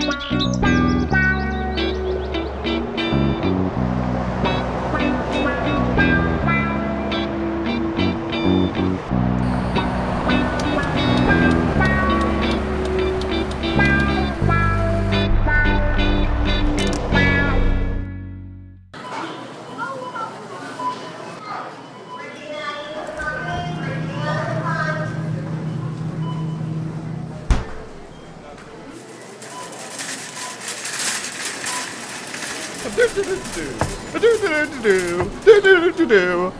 Música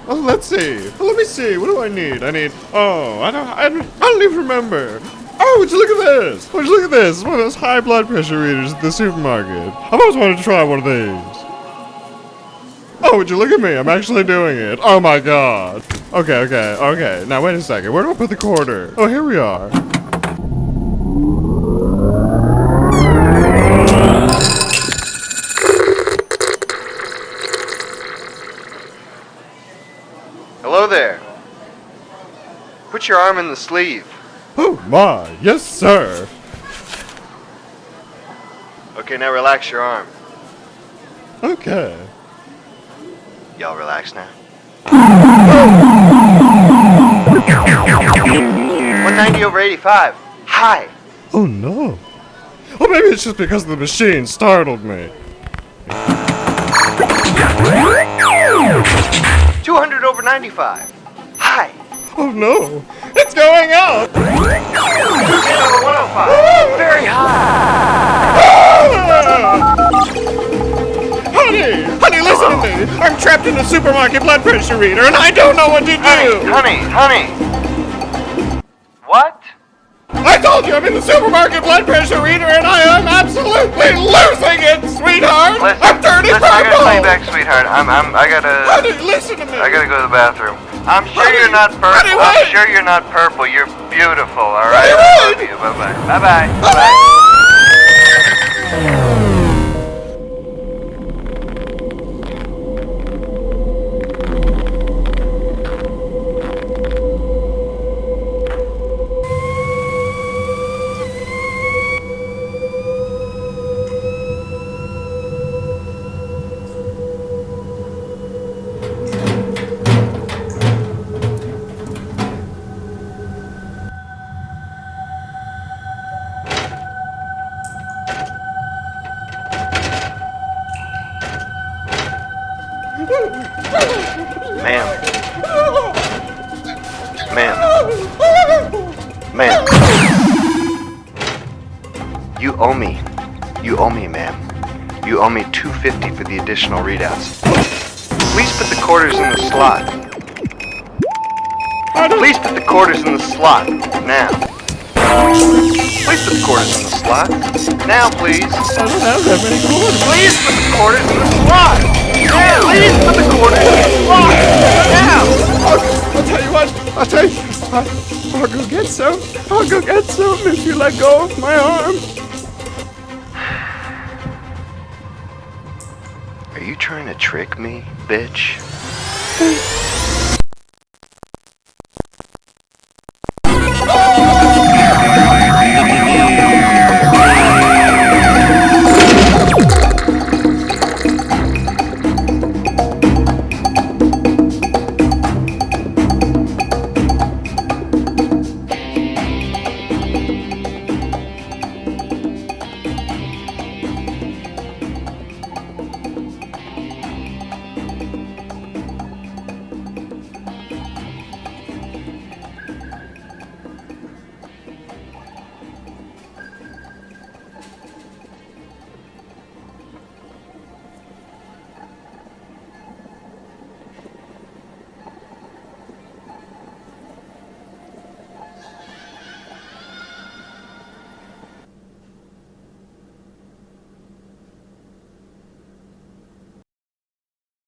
Oh, let's see. Let me see. What do I need? I need. Oh, I don't. I don't, I don't even remember. Oh, would you look at this? Would you look at this? It's one of those high blood pressure readers at the supermarket. I've always wanted to try one of these. Oh, would you look at me? I'm actually doing it. Oh my god. Okay, okay, okay. Now wait a second. Where do I put the quarter? Oh, here we are. Hello there. Put your arm in the sleeve. Oh my, yes sir. Okay, now relax your arm. Okay. Y'all relax now. 190 over 85. Hi. Oh no. Oh, maybe it's just because the machine startled me. Over 95. Hi. Oh no. It's going up. 10 over 105. Very high. Ah! Honey! Honey, listen to me! I'm trapped in a supermarket blood pressure reader and I don't know what to do! Honey, honey. What? I told you I'm in the supermarket blood pressure reader and I am absolutely losing back, sweetheart. I'm, I'm, I gotta, Honey, listen to me! I gotta go to the bathroom. I'm sure Honey, you're not purple. honey, I'm sure you're not purple. You're beautiful, alright? Honey, I love you. Bye-bye. Bye-bye. Bye-bye. Ma'am. Ma'am. Ma'am. You owe me. You owe me, ma'am. You owe me 250 for the additional readouts. Please put the quarters in the slot. Please put the quarters in the slot. Now. Please put the quarters in the slot. Now, please. I don't have that many quarters. Please put the quarters in the slot. Now. Please put the quarters in. Now. I'll, I'll tell you what. I'll tell you. I, I'll go get some. I'll go get some if you let go of my arm. Are you trying to trick me, bitch?